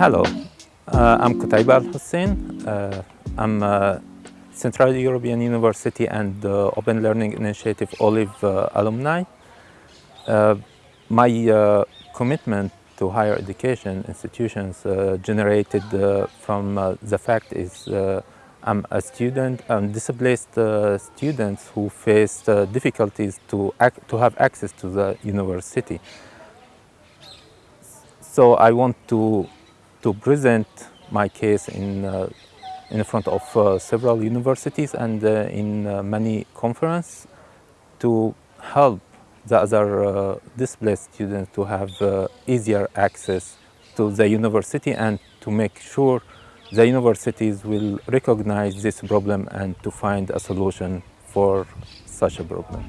Hello, uh, I'm Qutaiba Al Hussein. Uh, I'm a Central European University and uh, Open Learning Initiative OLIVE uh, alumni. Uh, my uh, commitment to higher education institutions generated from the fact is I'm a student, I'm displaced students who faced difficulties to, to have access to the university. So I want to to present my case in, uh, in front of uh, several universities and uh, in many conferences to help the other displaced students to have easier access to the university and to make sure the universities will recognize this problem and to find a solution for such a problem.